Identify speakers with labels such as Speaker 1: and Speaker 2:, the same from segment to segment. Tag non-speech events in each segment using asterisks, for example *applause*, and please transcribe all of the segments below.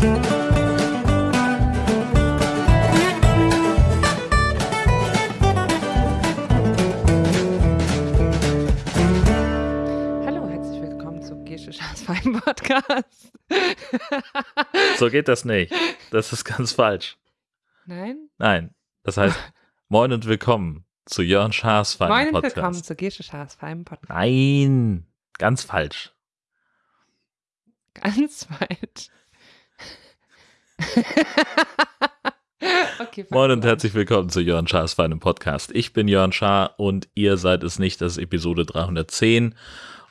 Speaker 1: Hallo, herzlich willkommen zu Gesche Schaas Fein Podcast. *laughs*
Speaker 2: So geht das nicht. Das ist ganz falsch.
Speaker 1: Nein?
Speaker 2: Nein. Das heißt, *laughs* moin und willkommen zu Jörn Schaas
Speaker 1: Moin
Speaker 2: Feinen
Speaker 1: und
Speaker 2: Podcast.
Speaker 1: willkommen zu Gesche Schaas Fein Podcast.
Speaker 2: Nein, ganz falsch.
Speaker 1: Ganz weit. *laughs* okay,
Speaker 2: Moin und herzlich willkommen zu Jörn Schaas Feinen Podcast. Ich bin Jörn Schaar und ihr seid es nicht, das ist Episode 310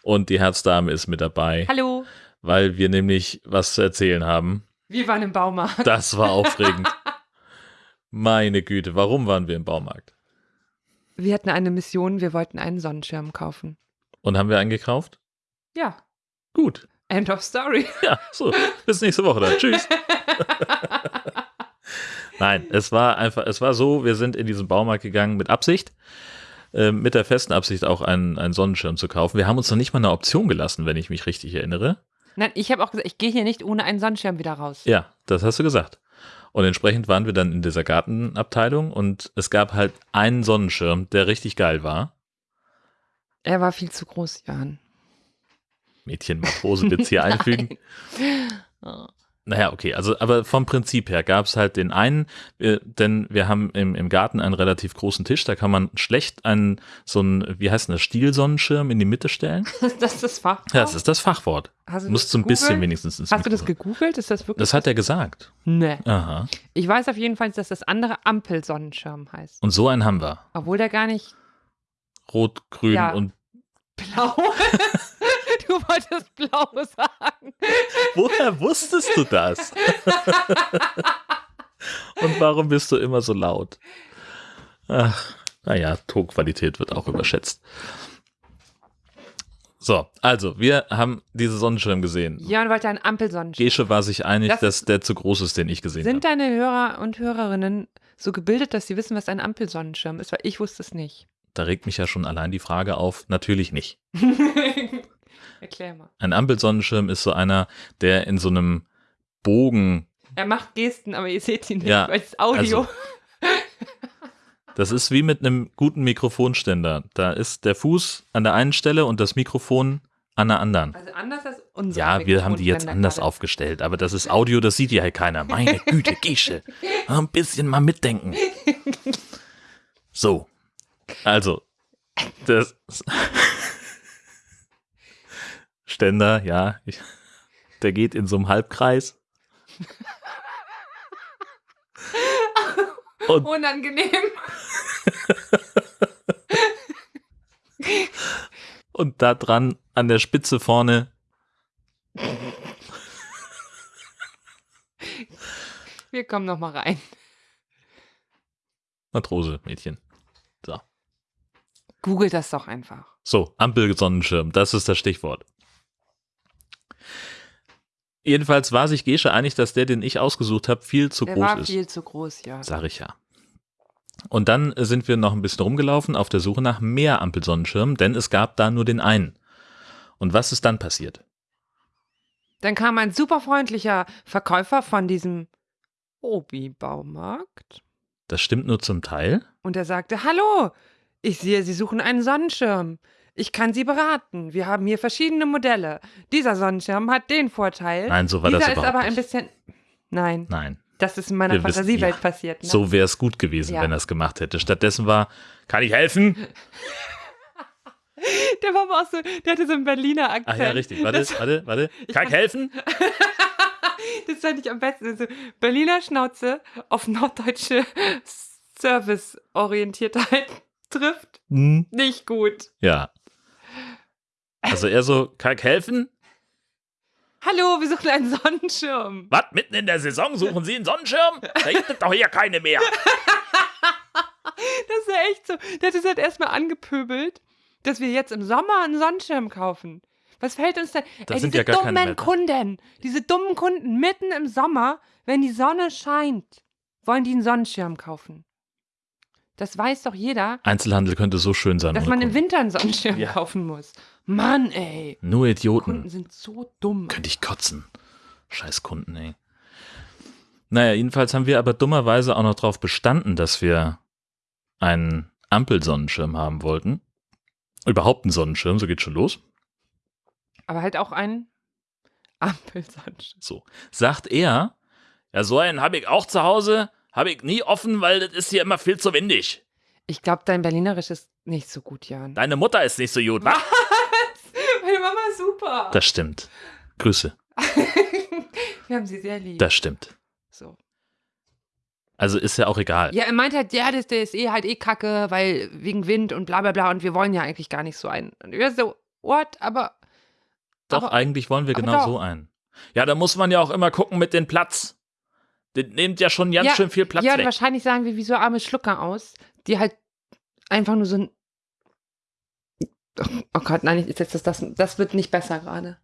Speaker 2: und die Herzdame ist mit dabei,
Speaker 1: Hallo,
Speaker 2: weil wir nämlich was zu erzählen haben.
Speaker 1: wir waren im Baumarkt.
Speaker 2: Das war aufregend. *laughs* Meine Güte, warum waren wir im Baumarkt?
Speaker 1: Wir hatten eine Mission, wir wollten einen Sonnenschirm kaufen.
Speaker 2: Und haben wir einen gekauft?
Speaker 1: Ja,
Speaker 2: Gut.
Speaker 1: End of story. *laughs*
Speaker 2: Ja, so. Bis nächste Woche dann. Tschüss. *laughs* Nein, es war einfach, es war so, wir sind in diesen Baumarkt gegangen mit Absicht, äh, mit der festen Absicht auch einen, einen Sonnenschirm zu kaufen. Wir haben uns noch nicht mal eine Option gelassen, wenn ich mich richtig erinnere.
Speaker 1: Nein, ich habe auch gesagt, ich gehe hier nicht ohne einen Sonnenschirm wieder raus.
Speaker 2: Ja, das hast du gesagt. Und entsprechend waren wir dann in dieser Gartenabteilung und es gab halt einen Sonnenschirm, der richtig geil war.
Speaker 1: Er war viel zu groß, Jan.
Speaker 2: Mädchen Matrose jetzt hier *laughs* einfügen.
Speaker 1: Oh.
Speaker 2: Naja, okay, also aber vom Prinzip her gab es halt den einen, äh, denn wir haben im, im Garten einen relativ großen Tisch, da kann man schlecht einen, so einen, wie heißt denn das, Stielsonnenschirm in die Mitte stellen. *laughs*
Speaker 1: Das ist das Fach.
Speaker 2: Ja, das ist das Fachwort.
Speaker 1: Hast du
Speaker 2: Musst so ein bisschen wenigstens ins
Speaker 1: Hast du das gegoogelt? Ist das wirklich?
Speaker 2: Das hat er gesagt.
Speaker 1: Nee.
Speaker 2: Aha.
Speaker 1: Ich weiß auf jeden Fall, dass das andere Ampelsonnenschirm heißt.
Speaker 2: Und so einen haben wir.
Speaker 1: Obwohl der gar nicht
Speaker 2: Rot, grün
Speaker 1: Ja.
Speaker 2: und
Speaker 1: blau *laughs* Du wolltest blau sagen.
Speaker 2: woher wusstest du das? und warum bist du immer so laut? Ach, naja, Tonqualität wird auch überschätzt. So, also, wir haben diese Sonnenschirm gesehen.
Speaker 1: Jörn wollte einen Ampelsonnenschirm.
Speaker 2: Gesche war sich einig,
Speaker 1: Das-
Speaker 2: dass der zu groß ist, den ich gesehen
Speaker 1: Sind
Speaker 2: habe.
Speaker 1: deine Hörer und Hörerinnen so gebildet, dass sie wissen, was ein Ampelsonnenschirm ist? Weil ich wusste es nicht.
Speaker 2: Da regt mich ja schon allein die Frage auf. Natürlich nicht. *laughs*
Speaker 1: Erklär mal.
Speaker 2: Ein Ampelsonnenschirm ist so einer, der in so einem Bogen,
Speaker 1: Er macht Gesten, aber ihr seht ihn nicht,
Speaker 2: Ja,
Speaker 1: weil es ist Audio.
Speaker 2: also- *laughs* das ist wie mit einem guten Mikrofonständer. Da ist der Fuß an der einen Stelle und das Mikrofon an der anderen.
Speaker 1: Also anders als unser
Speaker 2: Ja, wir haben die jetzt anders
Speaker 1: gerade.
Speaker 2: aufgestellt, aber das ist Audio, das sieht ja halt keiner. Meine *laughs* Güte, Gesche. Ein bisschen mal mitdenken. *laughs* So. Also, das Ständer, ja, ich, der geht in so einem Halbkreis. *laughs* Und
Speaker 1: Unangenehm. *laughs*
Speaker 2: Und da dran an der Spitze vorne
Speaker 1: Wir kommen noch mal rein.
Speaker 2: Matrose, Mädchen. So.
Speaker 1: Google das doch einfach.
Speaker 2: So, Ampelsonnenschirm, das ist das Stichwort. Jedenfalls war sich Gesche einig, dass der, den ich ausgesucht habe, viel zu
Speaker 1: Der
Speaker 2: groß
Speaker 1: war
Speaker 2: ist.
Speaker 1: viel zu groß, ja.
Speaker 2: Sag ich ja. Und dann äh, sind wir noch ein bisschen rumgelaufen auf der Suche nach mehr Ampelsonnenschirmen, denn es gab da nur den einen. Und was ist dann passiert?
Speaker 1: Dann kam ein super freundlicher Verkäufer von diesem Obi-Baumarkt
Speaker 2: Das stimmt nur zum Teil.
Speaker 1: und er sagte: Hallo, ich sehe, Sie suchen einen Sonnenschirm. Ich kann Sie beraten. Wir haben hier verschiedene Modelle. Dieser Sonnenschirm hat den Vorteil.
Speaker 2: Nein, so war
Speaker 1: Dieser
Speaker 2: das
Speaker 1: ist
Speaker 2: überhaupt
Speaker 1: aber ein bisschen. Nein,
Speaker 2: Nein.
Speaker 1: das ist in meiner
Speaker 2: Wir wissen-
Speaker 1: Fantasiewelt
Speaker 2: ja,
Speaker 1: passiert. Ne?
Speaker 2: So wäre es gut gewesen,
Speaker 1: Ja.
Speaker 2: wenn er es gemacht hätte. Stattdessen war, kann ich helfen? *laughs*
Speaker 1: Der war aber auch so, der hatte so einen Berliner Akzent.
Speaker 2: Ach ja, richtig. Warte,
Speaker 1: Das,
Speaker 2: warte, warte. *laughs* Kann ich helfen? *laughs*
Speaker 1: das fand ich am besten. So Berliner Schnauze auf norddeutsche Serviceorientiertheit trifft.
Speaker 2: Hm.
Speaker 1: Nicht gut.
Speaker 2: Ja. Also er so, kann ich helfen?
Speaker 1: Hallo, wir suchen einen Sonnenschirm.
Speaker 2: Was? Mitten in der Saison suchen Sie einen Sonnenschirm? Da gibt es doch hier keine mehr.
Speaker 1: Das ist ja echt so. Der hat es halt erstmal angepöbelt, dass wir jetzt im Sommer einen Sonnenschirm kaufen. Was fällt uns denn?
Speaker 2: Das
Speaker 1: Ey,
Speaker 2: sind
Speaker 1: diese
Speaker 2: ja gar keine
Speaker 1: dummen
Speaker 2: mehr da.
Speaker 1: Kunden, diese dummen Kunden mitten im Sommer, wenn die Sonne scheint, wollen die einen Sonnenschirm kaufen. Das weiß doch jeder,
Speaker 2: Einzelhandel könnte so schön sein.
Speaker 1: dass
Speaker 2: ohne
Speaker 1: man im
Speaker 2: Kunden.
Speaker 1: Winter einen Sonnenschirm
Speaker 2: Ja.
Speaker 1: kaufen muss. Mann, ey.
Speaker 2: Nur
Speaker 1: Kunden
Speaker 2: Idioten.
Speaker 1: sind so dumm.
Speaker 2: Könnte ich kotzen. Scheiß Kunden, ey. Naja, jedenfalls haben wir aber dummerweise auch noch darauf bestanden, dass wir einen Ampelsonnenschirm haben wollten. Überhaupt einen Sonnenschirm, so geht schon los.
Speaker 1: Aber halt auch ein *laughs* Ampelsonnenschirm.
Speaker 2: So. Sagt er, ja, so einen habe ich auch zu Hause, habe ich nie offen, weil das ist hier immer viel zu windig.
Speaker 1: Ich glaube, dein Berlinerisch ist nicht so gut, Jan.
Speaker 2: Deine Mutter ist nicht so gut, *laughs* wa?
Speaker 1: Super.
Speaker 2: Das stimmt. Grüße. *laughs*
Speaker 1: Wir haben sie sehr lieb.
Speaker 2: Das stimmt.
Speaker 1: so.
Speaker 2: Also ist ja auch egal.
Speaker 1: Ja, er meint halt, ja, das, der ist eh halt eh kacke, weil wegen Wind und bla bla bla und wir wollen ja eigentlich gar nicht so einen. Und wir so, what? Aber
Speaker 2: Doch,
Speaker 1: aber-
Speaker 2: eigentlich wollen wir genau
Speaker 1: doch.
Speaker 2: so einen. Ja, da muss man ja auch immer gucken mit dem Platz. Das nimmt ja schon ganz
Speaker 1: ja,
Speaker 2: schön viel Platz
Speaker 1: ja,
Speaker 2: weg.
Speaker 1: wahrscheinlich sagen wir wie so arme Schlucker aus, die halt einfach nur so ein. Oh Gott, nein, ich- das, das, das, das wird nicht besser gerade.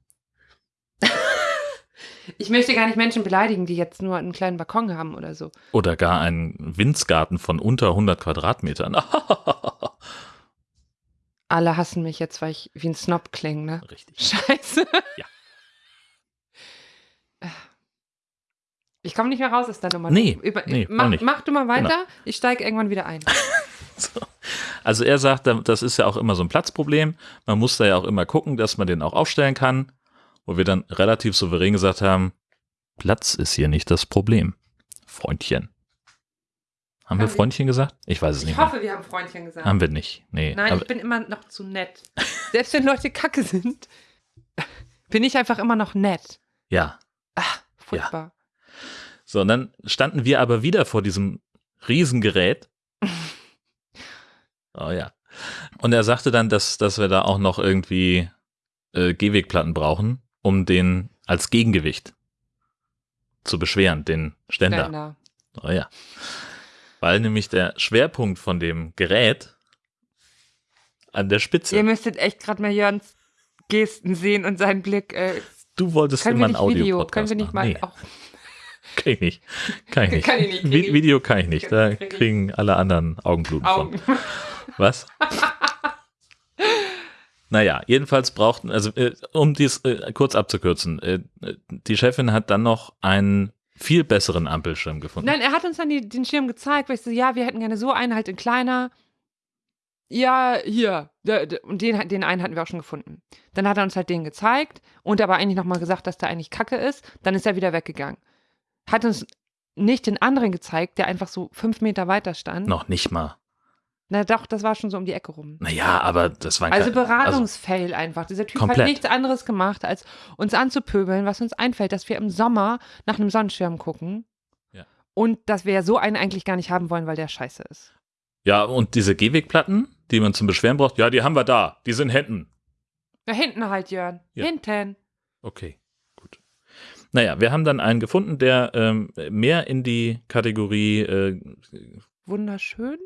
Speaker 1: *laughs* ich möchte gar nicht Menschen beleidigen, die jetzt nur einen kleinen Balkon haben oder so.
Speaker 2: Oder gar einen Winzgarten von unter 100 Quadratmetern. *laughs*
Speaker 1: Alle hassen mich jetzt, weil ich wie ein Snob klinge, ne?
Speaker 2: Richtig.
Speaker 1: Scheiße.
Speaker 2: Ja.
Speaker 1: Ich komme nicht mehr raus aus der Nummer.
Speaker 2: Nee,
Speaker 1: Über,
Speaker 2: nee,
Speaker 1: mach, mach du mal weiter, ich steige irgendwann wieder ein. *laughs* *laughs*
Speaker 2: So. Also er sagt, das ist ja auch immer so ein Platzproblem. Man muss da ja auch immer gucken, dass man den auch aufstellen kann. Wo wir dann relativ souverän gesagt haben, Platz ist hier nicht das Problem. Freundchen. Haben wir
Speaker 1: Haben wir-
Speaker 2: Freundchen gesagt? Ich weiß es
Speaker 1: Ich
Speaker 2: nicht mehr.
Speaker 1: hoffe, wir haben Freundchen gesagt.
Speaker 2: Haben wir nicht. Nee.
Speaker 1: Nein, ich bin immer noch zu nett. *laughs* Selbst wenn Leute kacke sind, *laughs* bin ich einfach immer noch nett.
Speaker 2: ja.
Speaker 1: Ach, furchtbar.
Speaker 2: So, und dann standen wir aber wieder vor diesem Riesengerät. Oh ja. Und er sagte dann, dass, dass wir da auch noch irgendwie äh, Gehwegplatten brauchen, um den als Gegengewicht zu beschweren, den Ständer.
Speaker 1: Ständer.
Speaker 2: Oh ja. Weil nämlich der Schwerpunkt von dem Gerät an der Spitze.
Speaker 1: Ihr müsstet echt gerade mal Jörns Gesten sehen und seinen Blick. Äh,
Speaker 2: du wolltest immer ein? Audio-Podcast
Speaker 1: Können wir nicht mal
Speaker 2: machen. Nee,
Speaker 1: auch. *laughs*
Speaker 2: kann ich nicht. Kann ich *laughs* nicht.
Speaker 1: Kann ich nicht,
Speaker 2: Video kann ich nicht. Da kriegen alle anderen Augenbluten von. Was? naja, jedenfalls brauchten, also äh, um dies äh, kurz abzukürzen, äh, die Chefin hat dann noch einen viel besseren Ampelschirm gefunden.
Speaker 1: Nein, er hat uns dann die, den Schirm gezeigt, weil ich so, ja, wir hätten gerne so einen halt in kleiner. Ja, hier. Und den, den einen hatten wir auch schon gefunden. Dann hat er uns halt den gezeigt und aber eigentlich nochmal gesagt, dass der eigentlich kacke ist. Dann ist er wieder weggegangen. Hat uns nicht den anderen gezeigt, der einfach so fünf Meter weiter stand.
Speaker 2: Noch nicht mal.
Speaker 1: Na doch, das war schon so um die Ecke rum.
Speaker 2: Naja, aber das war
Speaker 1: Also
Speaker 2: kein-
Speaker 1: Beratungsfail einfach. Dieser Typ
Speaker 2: Komplett.
Speaker 1: hat nichts anderes gemacht, als uns anzupöbeln, was uns einfällt, dass wir im Sommer nach einem Sonnenschirm gucken.
Speaker 2: Ja.
Speaker 1: Und dass wir ja so einen eigentlich gar nicht haben wollen, weil der scheiße ist.
Speaker 2: Ja, und diese Gehwegplatten, die man zum Beschweren braucht, ja, die haben wir da. Die sind hinten.
Speaker 1: Da hinten halt, Jörn.
Speaker 2: Ja.
Speaker 1: Hinten.
Speaker 2: Okay, gut. Naja, wir haben dann einen gefunden, der ähm, mehr in die Kategorie äh,
Speaker 1: Wunderschön.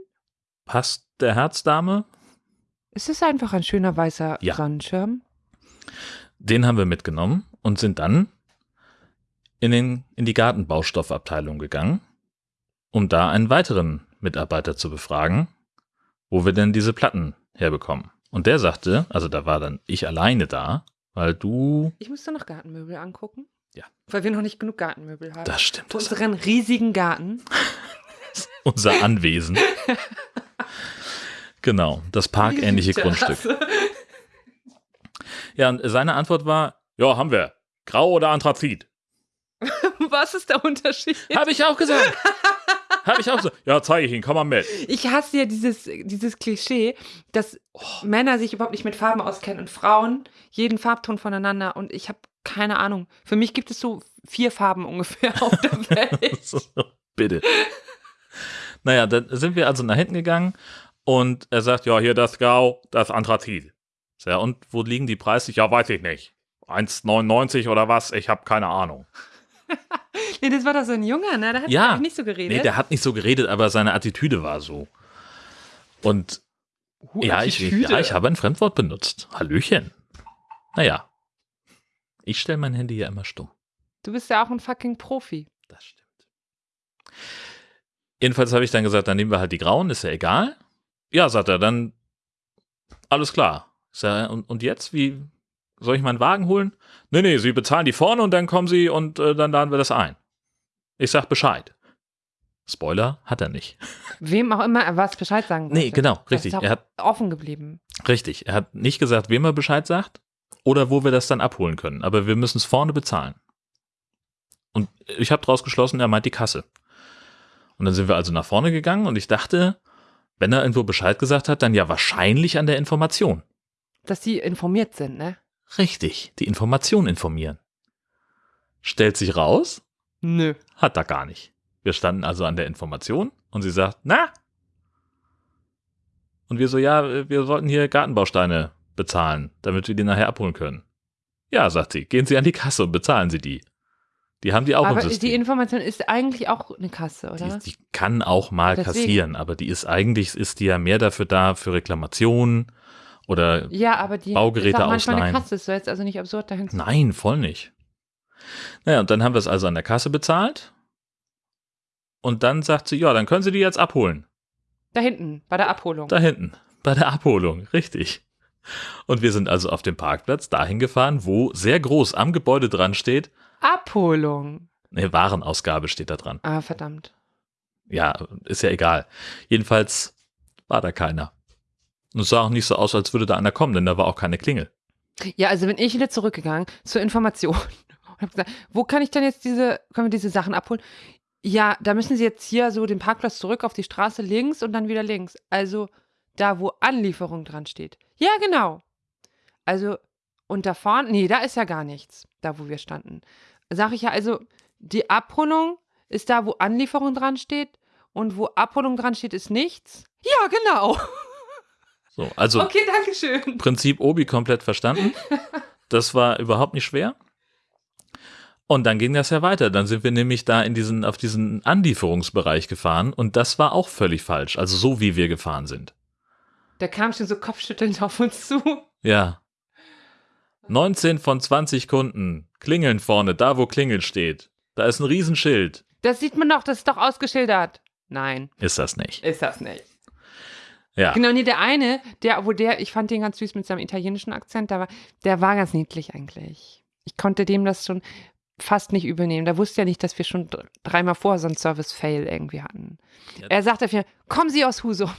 Speaker 2: Passt der Herzdame.
Speaker 1: Es ist einfach ein schöner weißer
Speaker 2: Ja.
Speaker 1: Sonnenschirm.
Speaker 2: Den haben wir mitgenommen und sind dann in, den, in die Gartenbaustoffabteilung gegangen, um da einen weiteren Mitarbeiter zu befragen, wo wir denn diese Platten herbekommen. Und der sagte, also da war dann ich alleine da, weil du,
Speaker 1: Ich müsste noch Gartenmöbel angucken.
Speaker 2: Ja.
Speaker 1: Weil wir noch nicht genug Gartenmöbel haben.
Speaker 2: das stimmt,
Speaker 1: Für unseren riesigen Garten. *laughs*
Speaker 2: unser Anwesen. *laughs* genau, das parkähnliche *laughs* Grundstück. Ja, und seine Antwort war, ja, haben wir. Grau oder Anthrazit? *laughs*
Speaker 1: Was ist der Unterschied?
Speaker 2: Habe ich auch gesagt. Habe ich auch so. Ja, zeige ich Ihnen, komm mal mit.
Speaker 1: Ich hasse ja dieses, dieses Klischee, dass Männer sich überhaupt nicht mit Farben auskennen und Frauen jeden Farbton voneinander. Und ich habe keine Ahnung. Für mich gibt es so vier Farben ungefähr auf der *laughs* Welt.
Speaker 2: Bitte. Naja, dann sind wir also nach hinten gegangen und er sagt, ja, hier das Grau, das Anthrazit. Ja, und wo liegen die Preise? Ja, weiß ich nicht. 1,99 oder was? Ich habe keine Ahnung. *laughs*
Speaker 1: nee, das war doch so ein Junger, ne? Der hat
Speaker 2: Ja.
Speaker 1: nicht so geredet.
Speaker 2: Nee, der hat nicht so geredet, aber seine Attitüde war so. Und
Speaker 1: Huh,
Speaker 2: ja, ich, ja, ich habe ein Fremdwort benutzt. Hallöchen. Naja. Ich stelle mein Handy ja immer stumm.
Speaker 1: Du bist ja auch ein fucking Profi.
Speaker 2: Das stimmt. Jedenfalls habe ich dann gesagt, dann nehmen wir halt die grauen, ist ja egal. Ja, sagt er, dann alles klar. Sag, und, und jetzt, wie soll ich meinen Wagen holen? Nee, nee, Sie bezahlen die vorne und dann kommen Sie und äh, dann laden wir das ein. Ich sag Bescheid. Spoiler hat er nicht. *laughs*
Speaker 1: Wem auch immer er was Bescheid sagen wollte.
Speaker 2: Nee, genau, richtig. Er hat,
Speaker 1: offen geblieben.
Speaker 2: richtig. Er hat nicht gesagt, wem er Bescheid sagt oder wo wir das dann abholen können. Aber wir müssen es vorne bezahlen. Und ich habe daraus geschlossen, er meint die Kasse. Und dann sind wir also nach vorne gegangen und ich dachte, wenn er irgendwo Bescheid gesagt hat, dann ja wahrscheinlich an der Information.
Speaker 1: Dass die informiert sind, ne?
Speaker 2: Richtig, die Information informieren. Stellt sich raus,
Speaker 1: Nö.
Speaker 2: hat er gar nicht. Wir standen also an der Information und sie sagt, na? Und wir so, ja, wir sollten hier Gartenbausteine bezahlen, damit wir die nachher abholen können. Ja, sagt sie, gehen Sie an die Kasse und bezahlen Sie die. Die haben die auch
Speaker 1: Aber
Speaker 2: im
Speaker 1: die
Speaker 2: System.
Speaker 1: Information ist eigentlich auch eine Kasse, oder?
Speaker 2: Die, die kann auch mal
Speaker 1: Deswegen.
Speaker 2: kassieren, aber die ist eigentlich, ist die ja mehr dafür da, für Reklamationen oder
Speaker 1: ja, aber die
Speaker 2: Baugeräte
Speaker 1: ist auch manchmal eine
Speaker 2: ausleihen.
Speaker 1: Kasse. Ist jetzt also nicht absurd dahin zu
Speaker 2: Nein, voll nicht. Naja, und dann haben wir es also an der Kasse bezahlt. Und dann sagt sie, ja, dann können Sie die jetzt abholen.
Speaker 1: Da hinten, bei der Abholung.
Speaker 2: Da hinten, bei der Abholung, richtig. Und wir sind also auf dem Parkplatz dahin gefahren, wo sehr groß am Gebäude dran steht,
Speaker 1: Abholung.
Speaker 2: ne, Warenausgabe steht da dran.
Speaker 1: Ah, verdammt.
Speaker 2: Ja, ist ja egal. Jedenfalls war da keiner. Und es sah auch nicht so aus, als würde da einer kommen, denn da war auch keine Klingel.
Speaker 1: Ja, also bin ich wieder zurückgegangen zur Information *laughs* und habe gesagt, wo kann ich denn jetzt diese, können wir diese Sachen abholen? Ja, da müssen Sie jetzt hier so den Parkplatz zurück auf die Straße links und dann wieder links. Also da, wo Anlieferung dran steht. Ja, genau. Also, und da vorne, nee, da ist ja gar nichts, da wo wir standen. Sag ich ja, also die Abholung ist da, wo Anlieferung dran steht und wo Abholung dran steht, ist nichts. Ja, genau. *laughs*
Speaker 2: So, also
Speaker 1: Okay, danke schön.
Speaker 2: Prinzip Obi komplett verstanden. Das war überhaupt nicht schwer. Und dann ging das ja weiter. Dann sind wir nämlich da in diesen, auf diesen Anlieferungsbereich gefahren und das war auch völlig falsch. Also so wie wir gefahren sind.
Speaker 1: Der kam schon so kopfschüttelnd auf uns zu.
Speaker 2: Ja. 19 von 20 Kunden klingeln vorne, da wo Klingel steht. Da ist ein Riesenschild.
Speaker 1: Das sieht man doch, das ist doch ausgeschildert. Nein,
Speaker 2: Ist das nicht?
Speaker 1: ist das nicht.
Speaker 2: Ja.
Speaker 1: Genau, nee, der eine, der, wo der, ich fand den ganz süß mit seinem italienischen Akzent, der war, der war ganz niedlich eigentlich. Ich konnte dem das schon fast nicht übernehmen. Der wusste ja nicht, dass wir schon dr- dreimal vorher so einen Service-Fail irgendwie hatten.
Speaker 2: Ja.
Speaker 1: Er sagte mir, kommen Sie aus Husum?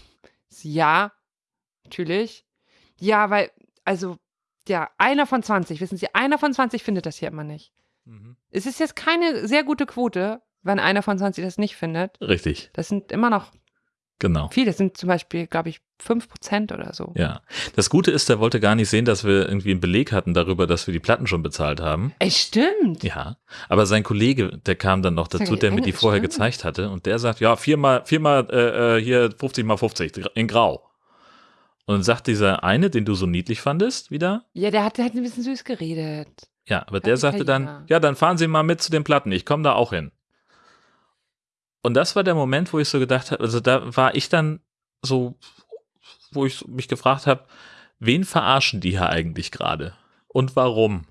Speaker 1: Ja, natürlich. Ja, weil, also, ja, einer von 20, wissen Sie, einer von 20 findet das hier immer nicht.
Speaker 2: Mhm.
Speaker 1: Es ist jetzt keine sehr gute Quote, wenn einer von 20 das nicht findet.
Speaker 2: Richtig,
Speaker 1: Das sind immer noch
Speaker 2: genau.
Speaker 1: viele. Das sind zum Beispiel, glaube ich, 5% oder so.
Speaker 2: Ja. Das Gute ist, er wollte gar nicht sehen, dass wir irgendwie einen Beleg hatten darüber, dass wir die Platten schon bezahlt haben.
Speaker 1: Ey, stimmt.
Speaker 2: Ja, aber sein Kollege, der kam dann noch dazu, der mir die vorher
Speaker 1: ne?
Speaker 2: gezeigt hatte und der sagt, ja, viermal, viermal äh, äh, hier 50 mal 50 in Grau. Und dann sagt dieser eine, den du so niedlich fandest, wieder,
Speaker 1: Ja, der hat, der hat ein bisschen süß geredet.
Speaker 2: ja, aber der sagte dann, ja, dann fahren Sie mal mit zu den Platten, ich komme da auch hin. Und das war der Moment, wo ich so gedacht habe, also da war ich dann so, wo ich mich gefragt habe, wen verarschen die hier eigentlich gerade? Und warum?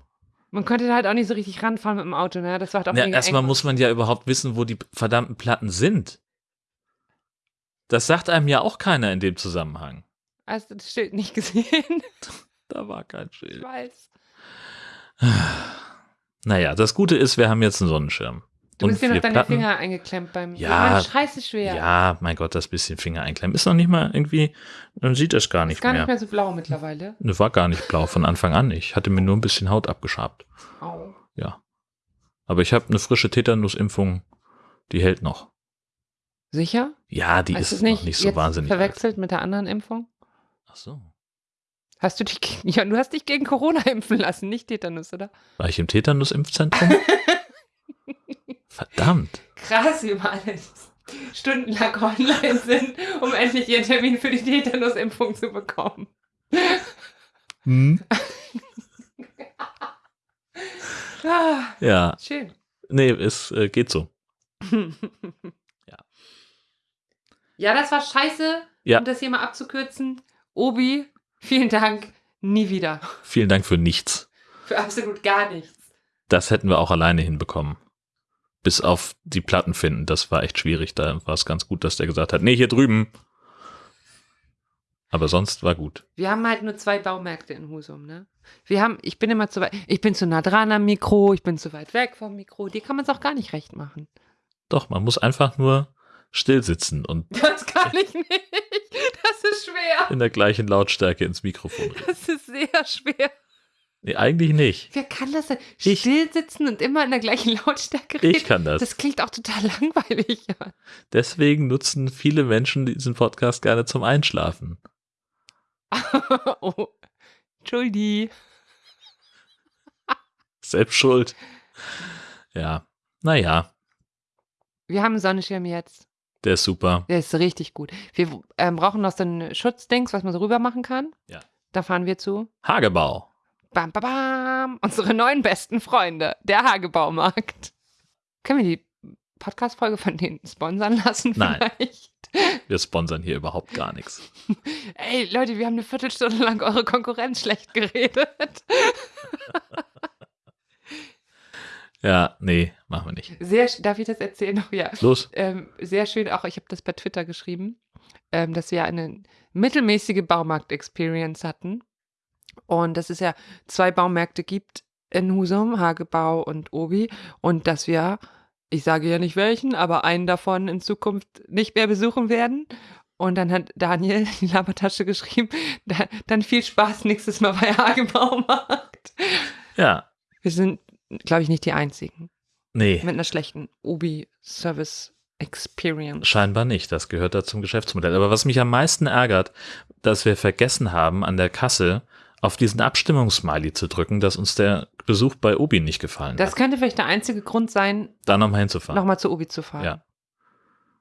Speaker 1: Man konnte da halt auch nicht so richtig ranfahren mit dem Auto, ne? Das war halt auch
Speaker 2: Ja, erstmal muss man ja überhaupt wissen, wo die verdammten Platten sind. Das sagt einem ja auch keiner in dem Zusammenhang.
Speaker 1: Hast du das Schild nicht gesehen? *laughs*
Speaker 2: Da war kein
Speaker 1: Ich
Speaker 2: Schild.
Speaker 1: weiß.
Speaker 2: Naja, das Gute ist, wir haben jetzt einen Sonnenschirm.
Speaker 1: Du
Speaker 2: Und
Speaker 1: bist dir noch deine
Speaker 2: Platten-
Speaker 1: Finger eingeklemmt beim.
Speaker 2: Ja.
Speaker 1: Mann, scheiße schwer.
Speaker 2: Ja, mein Gott, das bisschen Finger einklemmen. Ist noch nicht mal irgendwie, man sieht das gar
Speaker 1: Ist
Speaker 2: nicht
Speaker 1: gar
Speaker 2: mehr.
Speaker 1: nicht mehr so blau mittlerweile.
Speaker 2: Ne, war gar nicht blau von Anfang an. Ich hatte mir nur ein bisschen Haut abgeschabt.
Speaker 1: Au.
Speaker 2: Ja. Aber ich habe eine frische Tetanusimpfung, die hält noch.
Speaker 1: Sicher?
Speaker 2: Ja, die
Speaker 1: du
Speaker 2: ist
Speaker 1: nicht,
Speaker 2: noch nicht so
Speaker 1: jetzt
Speaker 2: wahnsinnig alt.
Speaker 1: verwechselt mit der anderen Impfung?
Speaker 2: Ach so.
Speaker 1: Hast du dich, gegen- *laughs* ja, du hast dich gegen Corona impfen lassen, nicht Tetanus, oder?
Speaker 2: War ich im Tetanusimpfzentrum? *laughs* Verdammt.
Speaker 1: Krass, wie wir alles stundenlang online sind, um endlich ihren Termin für die Tetanusimpfung zu bekommen.
Speaker 2: Hm?
Speaker 1: Ah,
Speaker 2: Ja,
Speaker 1: schön.
Speaker 2: nee, es äh, geht so. *laughs* Ja.
Speaker 1: Ja, das war scheiße.
Speaker 2: Ja.
Speaker 1: Um das hier mal abzukürzen. Obi, vielen Dank. Nie wieder.
Speaker 2: Vielen Dank für nichts.
Speaker 1: Für absolut gar nichts.
Speaker 2: Das hätten wir auch alleine hinbekommen. Bis auf die Platten finden, das war echt schwierig. Da war es ganz gut, dass der gesagt hat, nee, hier drüben. Aber sonst war gut.
Speaker 1: Wir haben halt nur zwei Baumärkte in Husum, ne? Wir haben, ich bin immer zu weit, ich bin zu nah dran am Mikro, ich bin zu weit weg vom Mikro. Die kann man es auch gar nicht recht machen.
Speaker 2: Doch, man muss einfach nur still sitzen und
Speaker 1: Das kann ich nicht. Das ist schwer.
Speaker 2: in der gleichen Lautstärke ins Mikrofon reden.
Speaker 1: Das ist sehr schwer.
Speaker 2: Nee, eigentlich nicht.
Speaker 1: Wer kann das denn?
Speaker 2: Ich.
Speaker 1: Still sitzen und immer in der gleichen Lautstärke reden?
Speaker 2: Ich kann das.
Speaker 1: Das klingt auch total *laughs* langweilig.
Speaker 2: Deswegen nutzen viele Menschen diesen Podcast gerne zum Einschlafen. *laughs*
Speaker 1: oh. Entschuldi. *laughs*
Speaker 2: Selbst schuld. Ja, naja,
Speaker 1: Wir haben einen Sonnenschirm jetzt.
Speaker 2: Der ist super.
Speaker 1: Der ist richtig gut. Wir ähm, brauchen noch so ein Schutzdings, was man so rüber machen kann.
Speaker 2: Ja.
Speaker 1: Da fahren wir zu.
Speaker 2: Hagebau.
Speaker 1: Bam, bam, bam. Unsere neuen besten Freunde. Der Hagebaumarkt. Können wir die Podcast-Folge von denen sponsern lassen
Speaker 2: Nein.
Speaker 1: vielleicht?
Speaker 2: Wir sponsern hier überhaupt gar nichts.
Speaker 1: Ey, Leute, wir haben eine Viertelstunde lang eure Konkurrenz schlecht geredet. *laughs*
Speaker 2: Ja, nee, machen wir nicht.
Speaker 1: Sehr, darf ich das erzählen noch? *laughs* Ja.
Speaker 2: Los.
Speaker 1: Ähm, sehr schön, auch ich habe das bei Twitter geschrieben, ähm, dass wir eine mittelmäßige Baumarkt-Experience hatten. Und dass es ja zwei Baumärkte gibt in Husum, Hagebau und Obi. Und dass wir, ich sage ja nicht welchen, aber einen davon in Zukunft nicht mehr besuchen werden. Und dann hat Daniel *laughs* in die Labertasche geschrieben, da, dann viel Spaß nächstes Mal bei Hagebaumarkt.
Speaker 2: Ja,
Speaker 1: Wir sind, glaube ich, nicht die Einzigen
Speaker 2: nee,
Speaker 1: mit einer schlechten Obi-Service Experience.
Speaker 2: scheinbar nicht. Das gehört da zum Geschäftsmodell. Aber was mich am meisten ärgert, dass wir vergessen haben, an der Kasse auf diesen Abstimmungssmiley zu drücken, dass uns der Besuch bei Obi nicht gefallen
Speaker 1: Das
Speaker 2: hat.
Speaker 1: könnte vielleicht der einzige Grund sein,
Speaker 2: Da nochmal hinzufahren.
Speaker 1: nochmal zu Obi zu fahren.
Speaker 2: Ja.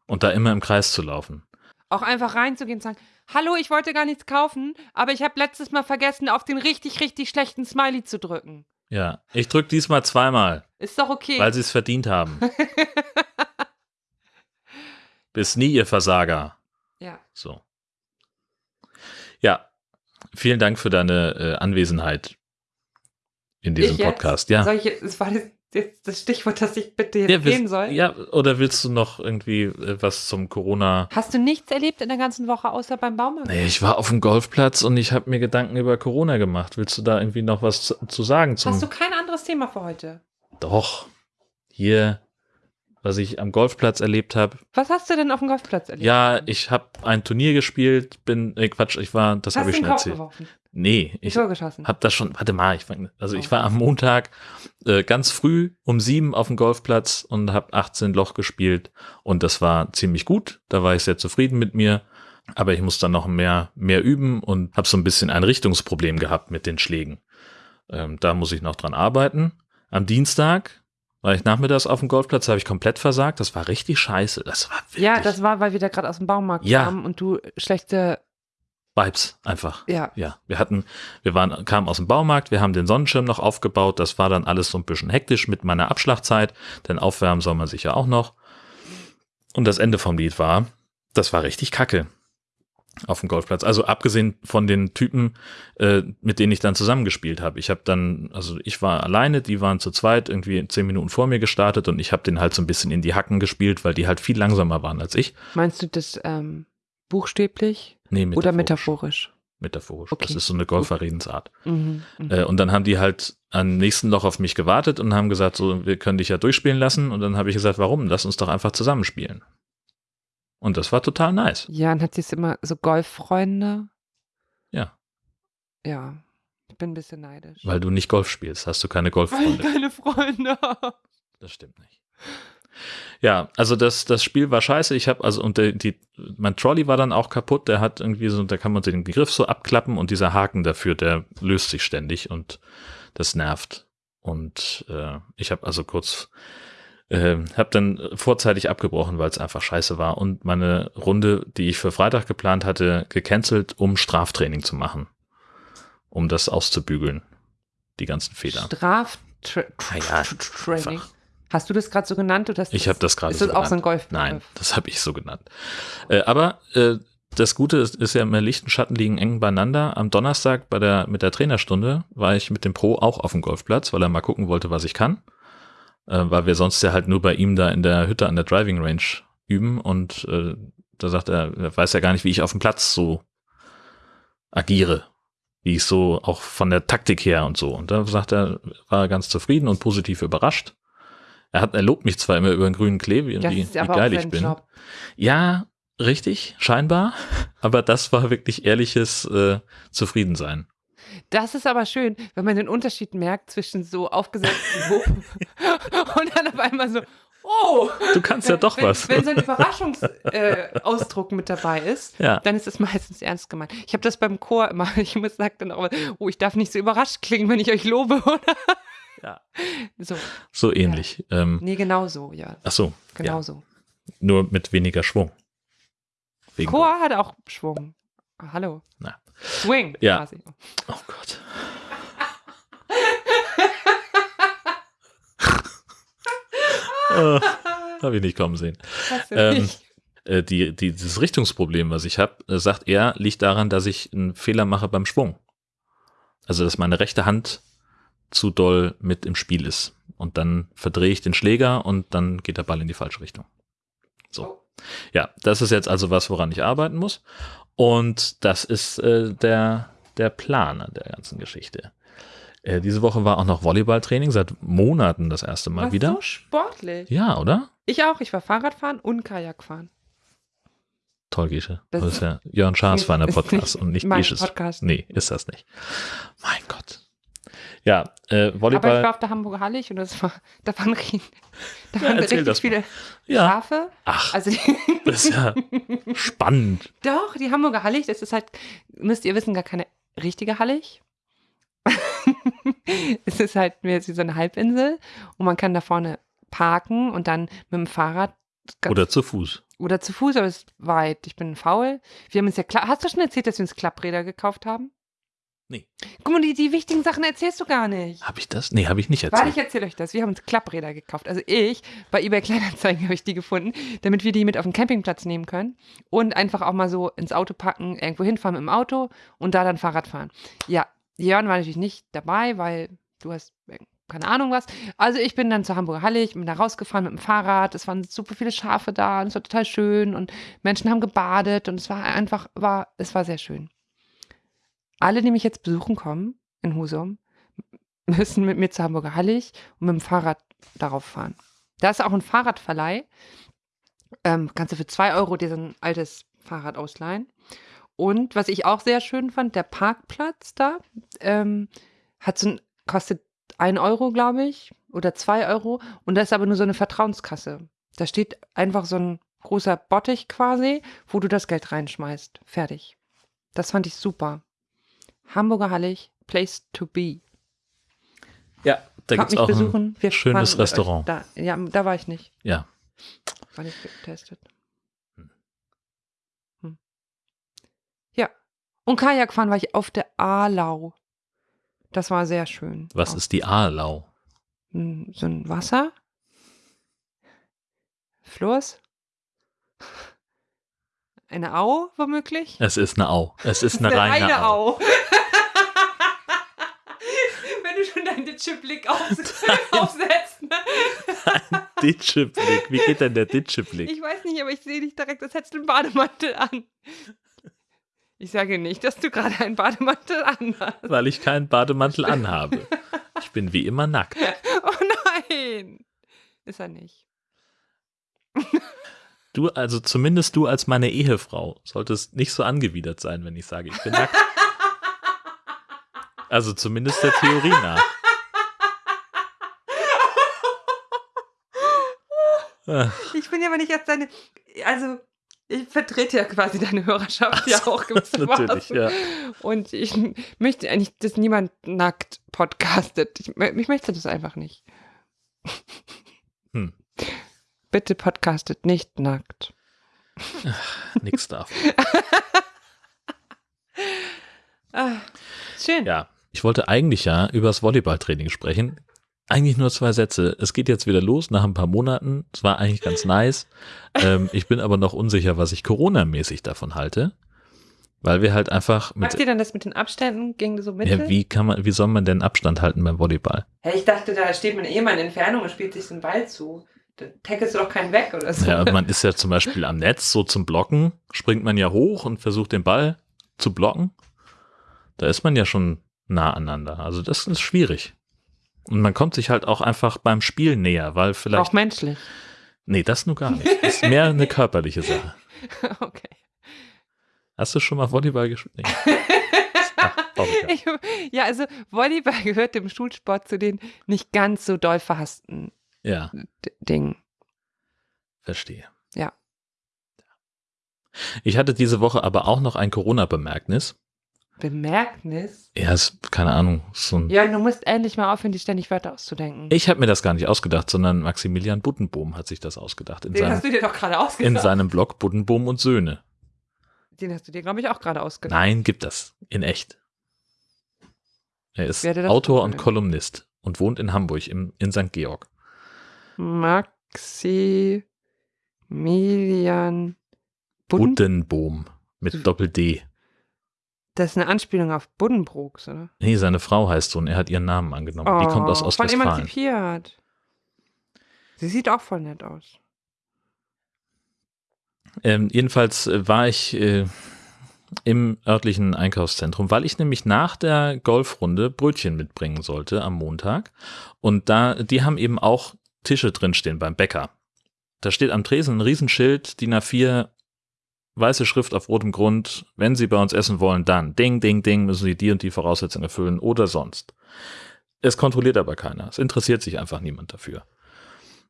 Speaker 2: Und da immer im Kreis zu laufen.
Speaker 1: Auch einfach reinzugehen und sagen, hallo, ich wollte gar nichts kaufen, aber ich habe letztes Mal vergessen, auf den richtig, richtig schlechten Smiley zu drücken.
Speaker 2: Ja, ich drück diesmal zweimal,
Speaker 1: Ist doch okay.
Speaker 2: weil sie es verdient haben. *laughs* Bis nie, ihr Versager.
Speaker 1: ja.
Speaker 2: So. Ja, vielen Dank für deine äh, Anwesenheit in diesem? Podcast. Ja.
Speaker 1: Jetzt, das war das, das Stichwort, dass ich bitte jetzt
Speaker 2: Ja,
Speaker 1: gehen
Speaker 2: willst,
Speaker 1: soll?
Speaker 2: ja, oder willst du noch irgendwie äh, was zum Corona?
Speaker 1: Hast du nichts erlebt in der ganzen Woche, außer beim Baumarkt?
Speaker 2: Nee, ich war auf dem Golfplatz und ich habe mir Gedanken über Corona gemacht. Willst du da irgendwie noch was zu, sagen zum
Speaker 1: Hast du kein anderes Thema für heute?
Speaker 2: Doch. Hier, was ich am Golfplatz erlebt habe.
Speaker 1: Was hast du denn auf dem Golfplatz erlebt?
Speaker 2: Ja, ich habe ein Turnier gespielt, bin, äh, Quatsch, ich war, das habe ich schon erzählt.
Speaker 1: geworfen?
Speaker 2: Nee, ich habe das schon, warte mal, ich fang, also ich
Speaker 1: Oh.
Speaker 2: war am Montag äh, ganz früh um sieben auf dem Golfplatz und habe 18 Loch gespielt und das war ziemlich gut. Da war ich sehr zufrieden mit mir, aber ich muss dann noch mehr mehr üben und habe so ein bisschen ein Richtungsproblem gehabt mit den Schlägen. Ähm, da muss ich noch dran arbeiten. Am Dienstag war ich nachmittags auf dem Golfplatz, habe ich komplett versagt. Das war richtig scheiße. Das war wirklich
Speaker 1: ja, das war, weil wir da gerade aus dem Baumarkt
Speaker 2: Ja.
Speaker 1: kamen und du schlechte,
Speaker 2: Vibes einfach.
Speaker 1: ja,
Speaker 2: Ja, wir hatten, wir waren, kamen aus dem Baumarkt, wir haben den Sonnenschirm noch aufgebaut, das war dann alles so ein bisschen hektisch mit meiner Abschlagzeit, denn aufwärmen soll man sich ja auch noch. Und das Ende vom Lied war, das war richtig kacke auf dem Golfplatz. Also abgesehen von den Typen, äh, mit denen ich dann zusammengespielt habe. Ich habe dann, also ich war alleine, die waren zu zweit irgendwie zehn Minuten vor mir gestartet und ich habe den halt so ein bisschen in die Hacken gespielt, weil die halt viel langsamer waren als ich.
Speaker 1: Meinst du das ähm, buchstäblich
Speaker 2: Nee,
Speaker 1: oder
Speaker 2: metaphorisch.
Speaker 1: metaphorisch?
Speaker 2: Metaphorisch.
Speaker 1: Okay.
Speaker 2: Das ist so eine Golferredensart.
Speaker 1: Mhm. mhm.
Speaker 2: Äh, und dann haben die halt am nächsten Loch auf mich gewartet und haben gesagt, so, wir können dich ja durchspielen lassen. Und dann habe ich gesagt, warum? Lass uns doch einfach zusammenspielen. Und das war total nice.
Speaker 1: Ja, und hat sie es immer so Golffreunde?
Speaker 2: Ja.
Speaker 1: Ja, ich bin ein bisschen neidisch.
Speaker 2: Weil du nicht Golf spielst, hast du keine
Speaker 1: Weil ich
Speaker 2: Golffreunde.
Speaker 1: keine Freunde.
Speaker 2: Das stimmt nicht. Ja, also das, das Spiel war scheiße. Ich habe also und der, die, mein Trolley war dann auch kaputt. Der hat irgendwie so, da kann man den Griff so abklappen und dieser Haken dafür, der löst sich ständig und das nervt. Und äh, ich habe also kurz, äh, habe dann vorzeitig abgebrochen, weil es einfach scheiße war und meine Runde, die ich für Freitag geplant hatte, gecancelt, um Straftraining zu machen, um das auszubügeln, die ganzen Fehler.
Speaker 1: Straftraining.
Speaker 2: Ah ja, einfach.
Speaker 1: Hast du das gerade so genannt? Oder
Speaker 2: Ich
Speaker 1: das-
Speaker 2: habe das gerade
Speaker 1: Ist
Speaker 2: so
Speaker 1: das auch so ein
Speaker 2: genannt.
Speaker 1: Golf?
Speaker 2: Nein, das habe ich so genannt. Äh, aber äh, das Gute ist, ist ja immer Licht und Schatten liegen eng beieinander. Am Donnerstag bei der, mit der Trainerstunde war ich mit dem Pro auch auf dem Golfplatz, weil er mal gucken wollte, was ich kann. Äh, weil wir sonst ja halt nur bei ihm da in der Hütte an der Driving Range üben und äh, da sagt er, er weiß ja gar nicht, wie ich auf dem Platz so agiere. Wie ich so auch von der Taktik her und so. Und da sagt er, war er ganz zufrieden und positiv überrascht. Er, hat, er lobt mich zwar immer über den grünen Klee, wie, wie, geil ich bin.
Speaker 1: Job.
Speaker 2: Ja, richtig, scheinbar. *laughs* Aber das war wirklich ehrliches äh, Zufriedensein.
Speaker 1: Das ist aber schön, wenn man den Unterschied merkt zwischen so aufgesetzten Wupp *laughs* und dann auf einmal so, oh,
Speaker 2: Du kannst ja doch
Speaker 1: wenn,
Speaker 2: was.
Speaker 1: Wenn so ein *laughs* Überraschungsausdruck äh, mit dabei ist,
Speaker 2: Ja.
Speaker 1: dann ist es meistens ernst gemeint. Ich habe das beim Chor immer, ich muss sagen dann auch, oh, ich darf nicht so überrascht klingen, wenn ich euch lobe, oder?
Speaker 2: Ja.
Speaker 1: So,
Speaker 2: So ähnlich. Ähm,
Speaker 1: nee, genau so, ja,
Speaker 2: ach so,
Speaker 1: genau
Speaker 2: ja,
Speaker 1: so.
Speaker 2: nur mit weniger Schwung. Wegen
Speaker 1: Chor hat auch Schwung. Ah, Hallo.
Speaker 2: Na.
Speaker 1: Swing,
Speaker 2: Ja.
Speaker 1: quasi.
Speaker 2: Oh Gott. *laughs* oh, Habe ich nicht kommen sehen. Ähm,
Speaker 1: nicht.
Speaker 2: Äh, die, die, dieses Richtungsproblem, was ich habe, äh, sagt er, liegt daran, dass ich einen Fehler mache beim Schwung. Also, dass meine rechte Hand zu doll mit im Spiel ist. Und dann verdrehe ich den Schläger und dann geht der Ball in die falsche Richtung. So. Ja, das ist jetzt also was, woran ich arbeiten muss. Und das ist äh, der, der Plan an der ganzen Geschichte. Äh, diese Woche war auch noch Volleyballtraining, seit Monaten das erste Mal
Speaker 1: Was
Speaker 2: wieder.
Speaker 1: so sportlich.
Speaker 2: Ja, oder?
Speaker 1: Ich auch, ich war Fahrradfahren und Kajakfahren.
Speaker 2: Toll, Gesche.
Speaker 1: Das
Speaker 2: Das ist ja Jörn Schaas feiner
Speaker 1: ist
Speaker 2: Podcast
Speaker 1: nicht
Speaker 2: und nicht Gesches.
Speaker 1: Podcast.
Speaker 2: Nee, ist das nicht. Mein Gott. Ja, äh,
Speaker 1: Aber ich
Speaker 2: Volleyball.
Speaker 1: war auf der Hamburger Hallig und das war, *laughs* da waren, da waren
Speaker 2: erzähl
Speaker 1: richtig viele
Speaker 2: Ja.
Speaker 1: Schafe.
Speaker 2: Ach,
Speaker 1: Also *laughs*
Speaker 2: das ist ja spannend.
Speaker 1: doch, die Hamburger Hallig, das ist halt, müsst ihr wissen, gar keine richtige Hallig. *laughs* es ist halt mehr wie so eine Halbinsel und man kann da vorne parken und dann mit dem Fahrrad
Speaker 2: Oder zu Fuß.
Speaker 1: oder zu Fuß, aber es ist weit. Ich bin faul. Wir haben uns ja Hast du schon erzählt, dass wir uns Klappräder gekauft haben?
Speaker 2: Nee.
Speaker 1: Guck mal, die, die wichtigen Sachen erzählst du gar nicht.
Speaker 2: Habe ich das? Nee, habe ich nicht
Speaker 1: Warte,
Speaker 2: erzählt.
Speaker 1: ich erzähle euch das. Wir haben uns Klappräder gekauft. Also ich, bei eBay Kleinanzeigen *laughs* habe ich die gefunden, damit wir die mit auf den Campingplatz nehmen können und einfach auch mal so ins Auto packen, irgendwo hinfahren mit dem Auto und da dann Fahrrad fahren. Ja, Jörn war natürlich nicht dabei, weil du hast keine Ahnung was. Also ich bin dann zur Hamburger Halle, ich bin da rausgefahren mit dem Fahrrad. Es waren super viele Schafe da und es war total schön und Menschen haben gebadet und es war einfach, war, es war sehr schön. Alle, die mich jetzt besuchen kommen in Husum, müssen mit mir zur Hamburger Hallig und mit dem Fahrrad darauf fahren. Da ist auch ein Fahrradverleih. Ähm, kannst du für zwei Euro dir so ein altes Fahrrad ausleihen. Und was ich auch sehr schön fand, der Parkplatz da ähm, hat so ein, kostet ein Euro, glaube ich, oder zwei Euro. Und da ist aber nur so eine Vertrauenskasse. Da steht einfach so ein großer Bottich quasi, wo du das Geld reinschmeißt. Fertig. Das fand ich super. Hamburger Hallig, place to be.
Speaker 2: Ja, da gibt's
Speaker 1: mich
Speaker 2: auch ein
Speaker 1: besuchen. Wir
Speaker 2: schönes
Speaker 1: fahren
Speaker 2: Restaurant.
Speaker 1: Da, ja, da war ich nicht.
Speaker 2: Ja,
Speaker 1: War nicht getestet.
Speaker 2: Hm.
Speaker 1: Hm. Ja. Und Kajakfahren war ich auf der Aalau. Das war sehr schön.
Speaker 2: was
Speaker 1: Auch.
Speaker 2: ist die Aalau?
Speaker 1: Hm, So ein Wasser? Fluss? Eine Au, womöglich?
Speaker 2: Es ist eine Au. Es ist *laughs* eine reine Au.
Speaker 1: Au. Wenn du schon deinen Ditscheblick aufs *laughs* *laughs* aufsetzt. Ne?
Speaker 2: Ditscheblick. Wie geht denn der Ditscheblick?
Speaker 1: Ich weiß nicht, aber ich sehe dich direkt, als hättest du einen Bademantel an. Ich sage nicht, dass du gerade einen Bademantel an hast.
Speaker 2: Weil ich keinen Bademantel anhabe. *laughs* Ich bin wie immer nackt.
Speaker 1: Oh nein! Ist er nicht.
Speaker 2: Du, also zumindest du als meine Ehefrau, solltest nicht so angewidert sein, wenn ich sage, ich bin nackt. Also zumindest der Theorie nach. Ach,
Speaker 1: Ich bin ja aber nicht als deine. Also, ich vertrete ja quasi deine Hörerschaft ja auch gewissermaßen. *laughs*
Speaker 2: natürlich, ja.
Speaker 1: Und ich möchte eigentlich, dass niemand nackt podcastet. Ich, ich möchte das einfach nicht.
Speaker 2: Hm.
Speaker 1: Bitte podcastet nicht nackt.
Speaker 2: Nix darf.
Speaker 1: Ah, schön.
Speaker 2: Ja, ich wollte eigentlich ja über das Volleyballtraining sprechen. Eigentlich nur zwei Sätze. Es geht jetzt wieder los nach ein paar Monaten. Es war eigentlich ganz nice. Ähm, ich bin aber noch unsicher, was ich Corona-mäßig davon halte. Weil wir halt einfach mit.
Speaker 1: Macht ihr dann das mit den Abständen? Ging das so mit?
Speaker 2: Ja, wie kann man, wie soll man denn Abstand halten beim Volleyball?
Speaker 1: Hey, ich dachte, da steht man eh mal in Entfernung und spielt sich den Ball zu. Da tackelst du doch keinen weg oder so.
Speaker 2: Ja, man ist ja zum Beispiel am Netz so zum Blocken, springt man ja hoch und versucht den Ball zu blocken. Da ist man ja schon nah aneinander. Also das ist schwierig. Und man kommt sich halt auch einfach beim Spiel näher, weil vielleicht.
Speaker 1: Auch menschlich.
Speaker 2: Nee, das nur gar nicht. Das ist mehr eine *laughs* körperliche Sache.
Speaker 1: Okay.
Speaker 2: Hast du schon mal Volleyball gespielt? Nee. Ach.
Speaker 1: Ich, ja, also Volleyball gehört im Schulsport zu den nicht ganz so doll verhassten
Speaker 2: ja,
Speaker 1: Dingen.
Speaker 2: verstehe.
Speaker 1: Ja.
Speaker 2: Ich hatte diese Woche aber auch noch ein Corona-Bemerknis.
Speaker 1: Bemerknis?
Speaker 2: Ja, ist, keine Ahnung, so ein.
Speaker 1: Ja, du musst endlich mal aufhören, die ständig Wörter auszudenken.
Speaker 2: Ich habe mir das gar nicht ausgedacht, sondern Maximilian Buddenbohm hat sich das ausgedacht in,
Speaker 1: Den
Speaker 2: seinem,
Speaker 1: hast du dir doch gerade
Speaker 2: in
Speaker 1: ausgedacht.
Speaker 2: seinem Blog Buddenbohm und Söhne.
Speaker 1: Den hast du dir, glaube ich, auch gerade ausgedacht.
Speaker 2: Nein, gibt das. In echt. Er ist Autor und. Kolumnist und wohnt in Hamburg im, in St. Georg.
Speaker 1: Maximilian Budden.
Speaker 2: Buddenbohm mit Doppel-D.
Speaker 1: Das ist eine Anspielung auf Buddenbrooks, oder?
Speaker 2: Nee, seine Frau heißt so und er hat ihren Namen angenommen. Die kommt aus
Speaker 1: Oh, Von
Speaker 2: Ostwestfalen.
Speaker 1: emanzipiert. Sie sieht auch voll nett aus.
Speaker 2: Ähm, jedenfalls äh, war ich äh, im örtlichen Einkaufszentrum, weil ich nämlich nach der Golfrunde Brötchen mitbringen sollte am Montag. Und da, die haben eben auch Tische drinstehen beim Bäcker. Da steht am Tresen ein Riesenschild, DIN A4, weiße Schrift auf rotem Grund. Wenn Sie bei uns essen wollen, dann ding, ding, ding, müssen Sie die und die Voraussetzungen erfüllen oder sonst. Es kontrolliert aber keiner. Es interessiert sich einfach niemand dafür.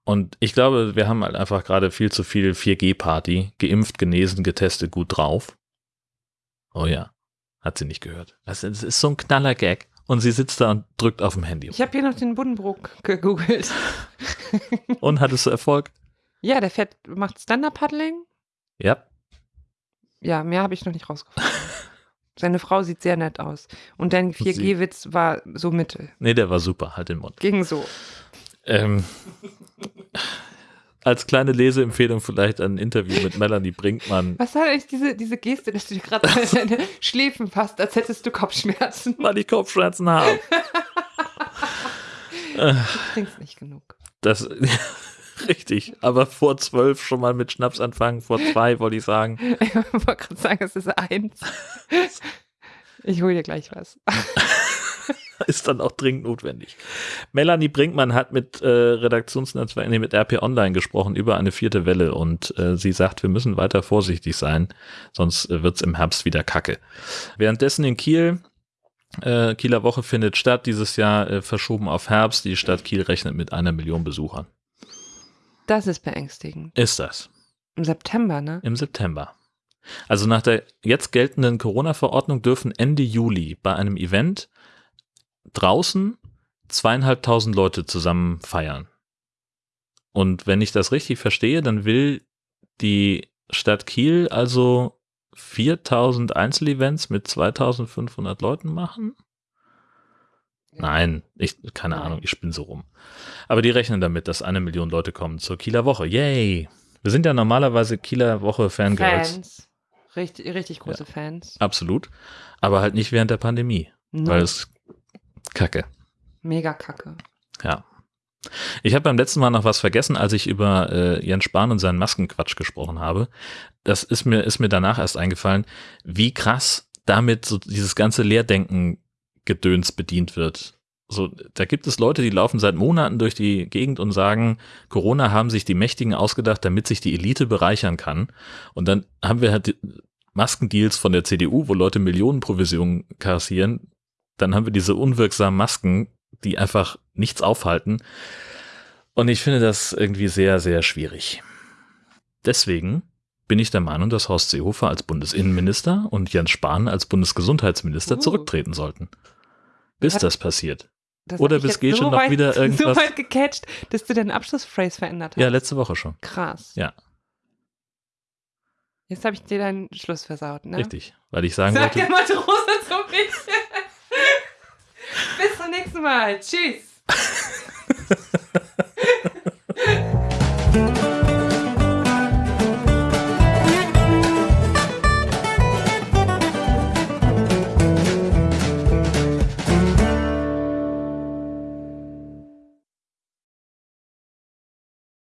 Speaker 2: Und ich glaube, wir haben halt einfach gerade viel zu viel 4G-Party. Geimpft, genesen, getestet, gut drauf. Oh ja, hat sie nicht gehört. Das ist, so ein knaller Gag. Und sie sitzt da und drückt auf dem Handy.
Speaker 1: Ich habe hier noch den Buddenbrook gegoogelt.
Speaker 2: Und hattest du Erfolg?
Speaker 1: Ja, der fährt, macht Stand-Up-Paddling.
Speaker 2: Ja.
Speaker 1: Ja, mehr habe ich noch nicht rausgefunden. Seine Frau sieht sehr nett aus. Und dein 4G-Witz war so mittel.
Speaker 2: Nee, der war super. Halt den Mund.
Speaker 1: Ging so.
Speaker 2: Ähm, als kleine Leseempfehlung vielleicht ein Interview mit Melanie Brinkmann.
Speaker 1: Was soll eigentlich diese, diese Geste, dass du dir gerade deine Schläfen fasst, als hättest du Kopfschmerzen?
Speaker 2: Weil ich Kopfschmerzen habe.
Speaker 1: Du trinkst nicht genug.
Speaker 2: Das, *laughs* richtig. Aber vor zwölf schon mal mit Schnaps anfangen. Vor zwei wollte ich sagen. *laughs*
Speaker 1: Ich wollte gerade sagen, es ist eins. *laughs* Ich hole dir gleich was.
Speaker 2: ist dann auch dringend notwendig. Melanie Brinkmann hat mit äh, Redaktionsnetzwerk, nee, mit RP Online gesprochen über eine vierte Welle und äh, sie sagt, wir müssen weiter vorsichtig sein, sonst äh, wird's im Herbst wieder kacke. Währenddessen in Kiel, äh, Kieler Woche findet statt, dieses Jahr äh, verschoben auf Herbst. Die Stadt Kiel rechnet mit einer Million Besuchern.
Speaker 1: Das ist beängstigend.
Speaker 2: Ist das?
Speaker 1: Im September, ne?
Speaker 2: Im September. Also nach der jetzt geltenden Corona-Verordnung dürfen Ende Juli bei einem Event draußen zweieinhalbtausend Leute zusammen feiern. Und wenn ich das richtig verstehe, dann will die Stadt Kiel also 4000 Einzelevents mit 2500 Leuten machen? Nein, ich, keine
Speaker 1: Nein.
Speaker 2: Ahnung, ich spinne so rum. Aber die rechnen damit, dass eine Million Leute kommen zur Kieler Woche. Yay! Wir sind ja normalerweise Kieler Woche Fangirls.
Speaker 1: Fans. Richtig, richtig große Fans.
Speaker 2: Absolut. Aber halt nicht während der Pandemie.
Speaker 1: No.
Speaker 2: Weil es kacke.
Speaker 1: Mega kacke.
Speaker 2: Ja. Ich habe beim letzten Mal noch was vergessen, als ich über äh, Jens Spahn und seinen Maskenquatsch gesprochen habe. Das ist mir, ist mir danach erst eingefallen, wie krass damit so dieses ganze Leerdenken-Gedöns bedient wird. So, da gibt es Leute, die laufen seit Monaten durch die Gegend und sagen, Corona haben sich die Mächtigen ausgedacht, damit sich die Elite bereichern kann. Und dann haben wir halt Maskendeals von der CDU, wo Leute Millionenprovisionen kassieren. Dann haben wir diese unwirksamen Masken, die einfach nichts aufhalten. Und ich finde das irgendwie sehr, sehr schwierig. Deswegen bin ich der Meinung, dass Horst Seehofer als Bundesinnenminister und Jens Spahn als Bundesgesundheitsminister
Speaker 1: Uh.
Speaker 2: zurücktreten sollten. Bis das passiert.
Speaker 1: Das
Speaker 2: Oder bis
Speaker 1: jetzt
Speaker 2: Gesche noch
Speaker 1: weit,
Speaker 2: wieder *laughs* irgendwas-
Speaker 1: So weit gecatcht, dass du deinen Abschlussphrase verändert hast.
Speaker 2: Ja, letzte Woche schon.
Speaker 1: Krass.
Speaker 2: Ja.
Speaker 1: Jetzt habe ich dir deinen Schluss versaut, ne?
Speaker 2: Richtig. Weil ich sagen
Speaker 1: Sag
Speaker 2: wollte,
Speaker 1: der Matrose zu mich. Bis zum nächsten Mal. Tschüss. *laughs*